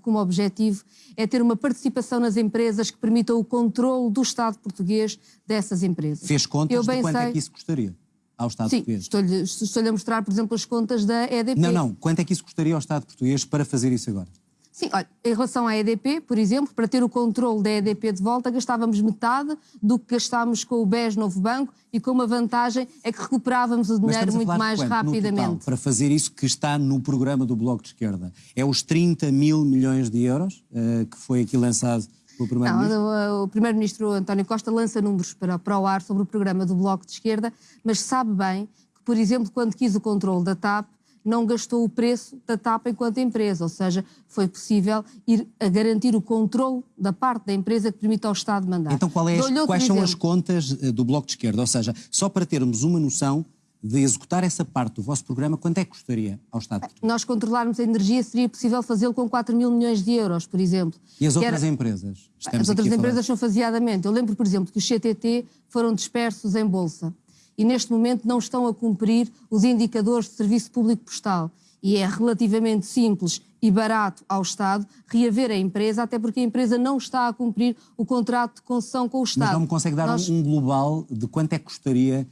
como objetivo é ter uma participação nas empresas que permita o controle do Estado português dessas empresas. Fez contas Eu de quanto é sei- que isso custaria ao Estado Sim, português? estou-lhe estou a mostrar, por exemplo, as contas da EDP. Não, não. Quanto é que isso custaria ao Estado português para fazer isso agora? Sim, olha, em relação à EDP, por exemplo, para ter o controle da EDP de volta, gastávamos metade do que gastámos com o BES Novo Banco e com uma vantagem é que recuperávamos o dinheiro muito mais quanto, no total, rapidamente. para fazer isso que está no programa do Bloco de Esquerda. É os 30 mil milhões de euros eh, que foi aqui lançado pelo Primeiro-Ministro? O, o Primeiro-Ministro António Costa lança números para, para o ar sobre o programa do Bloco de Esquerda, mas sabe bem que, por exemplo, quando quis o controle da TAP, não gastou o preço da TAP enquanto empresa, ou seja, foi possível ir a garantir o controle da parte da empresa que permite ao Estado mandar. Então qual é as- quais são as exemplo. contas eh, do Bloco de Esquerda? Ou seja, só para termos uma noção de executar essa parte do vosso programa, quanto é que custaria ao Estado? Nós controlarmos a energia, seria possível fazê-lo com 4 mil milhões de euros, por exemplo. E as outras era- empresas? Estamos As outras falar- empresas são faseadamente. Eu lembro, por exemplo, que os CTT foram dispersos em Bolsa e neste momento não estão a cumprir os indicadores de serviço público postal. E é relativamente simples e barato ao Estado reaver a empresa, até porque a empresa não está a cumprir o contrato de concessão com o Estado. Mas não me consegue dar um- Nós- um global de quanto é que custaria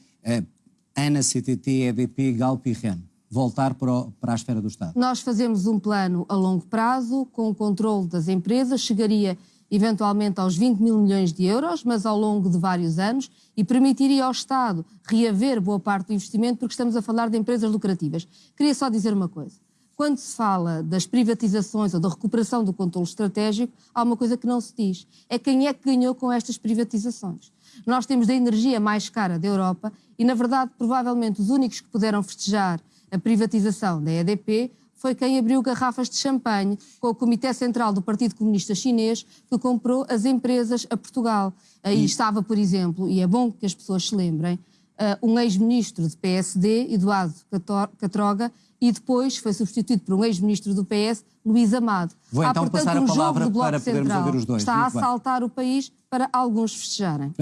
a ANA, CTT, EDP, Galp e REN voltar para, o- para a esfera do Estado? Nós fazemos um plano a longo prazo, com o controle das empresas, chegaria eventualmente aos 20 mil milhões de euros, mas ao longo de vários anos, e permitiria ao Estado reaver boa parte do investimento, porque estamos a falar de empresas lucrativas. Queria só dizer uma coisa. Quando se fala das privatizações ou da recuperação do controle estratégico, há uma coisa que não se diz. É quem é que ganhou com estas privatizações. Nós temos a energia mais cara da Europa e, na verdade, provavelmente os únicos que puderam festejar a privatização da EDP foi quem abriu garrafas de champanhe com o Comitê Central do Partido Comunista Chinês que comprou as empresas a Portugal. Aí estava, por exemplo, e é bom que as pessoas se lembrem, eh, um ex-ministro de PSD, Eduardo Catroga, e depois foi substituído por um ex-ministro do PS, Luís Amado. Vou Há, então portanto, passar a um jogo palavra do Bloco para podermos Central. ouvir os dois. Está a Muito bem. assaltar o país para alguns festejarem.